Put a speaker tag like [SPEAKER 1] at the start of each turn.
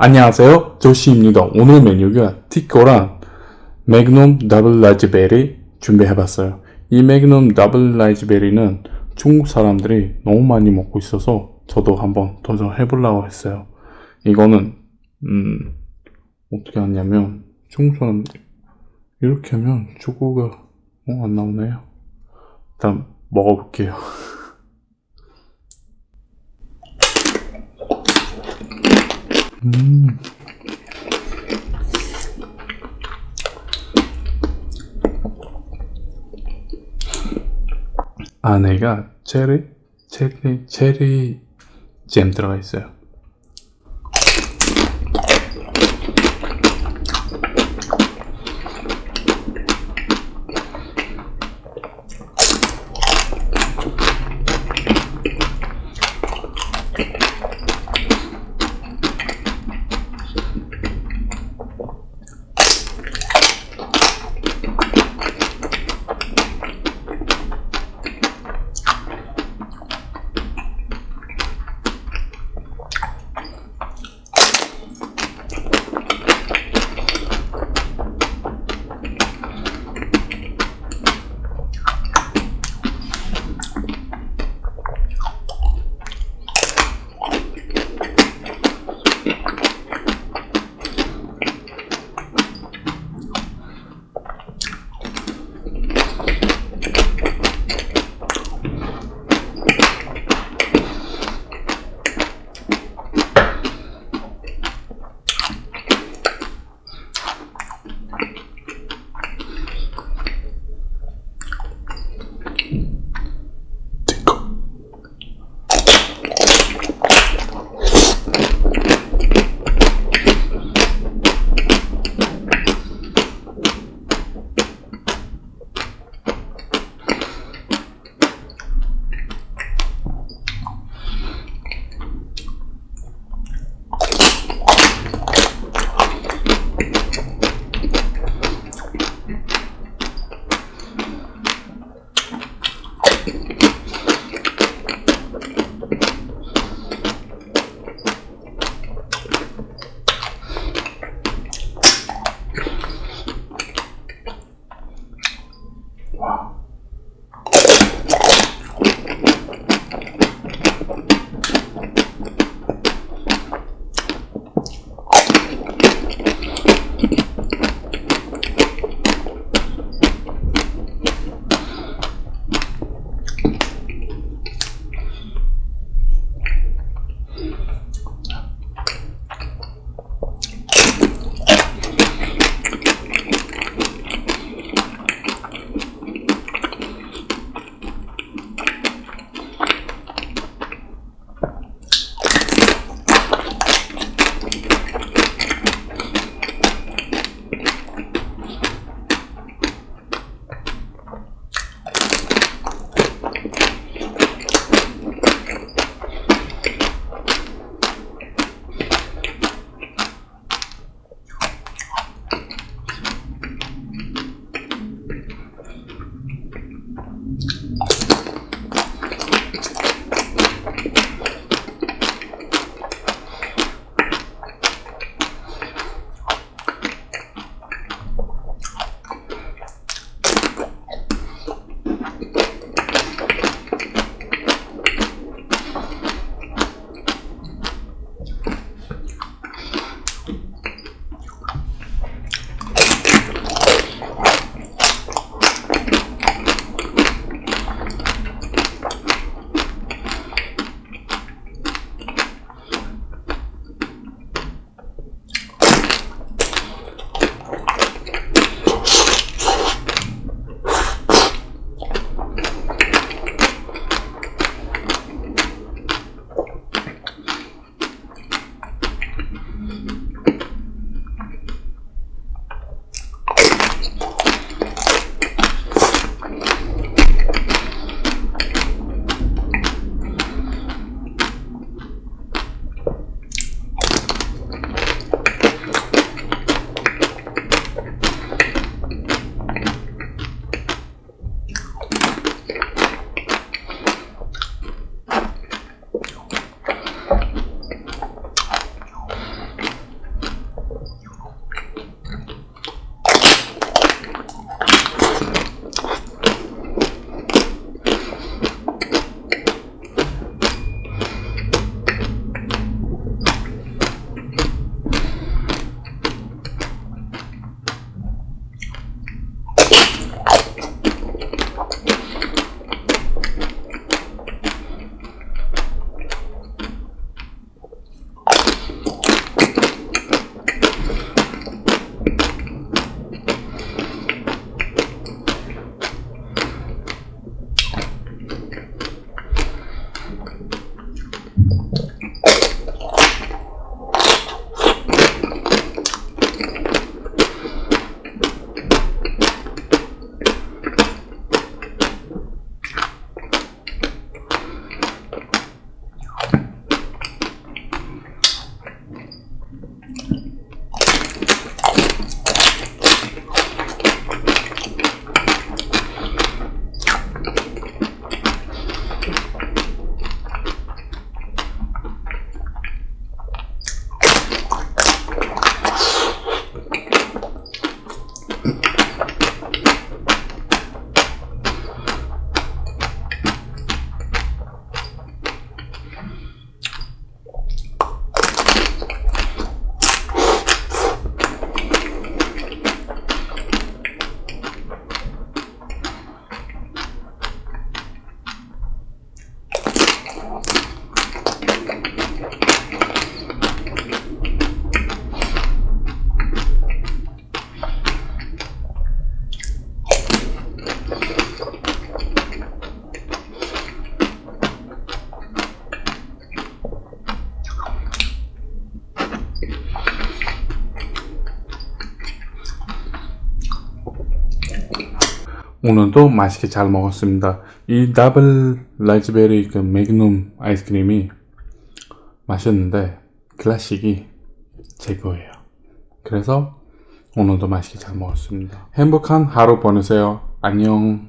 [SPEAKER 1] 안녕하세요. 조시입니다. 오늘 메뉴가 티코랑 매그넘 더블 라즈베리 준비해봤어요. 이 매그넘 더블 라즈베리는 중국 사람들이 너무 많이 먹고 있어서 저도 한번 도전해보려고 했어요. 이거는 음 어떻게 하냐면 중국 사람 이렇게 하면 초코가 어, 안 나오네요. 일단 먹어볼게요 음. 안에가 체리, 체리, 체리 잼 들어가 있어요. 오늘도 맛있게 잘 먹었습니다. 이 더블 라즈베리 그 매그넘 아이스크림이 맛있는데 클래식이 최고예요. 그래서 오늘도 맛있게 잘 먹었습니다. 행복한 하루 보내세요. 안녕.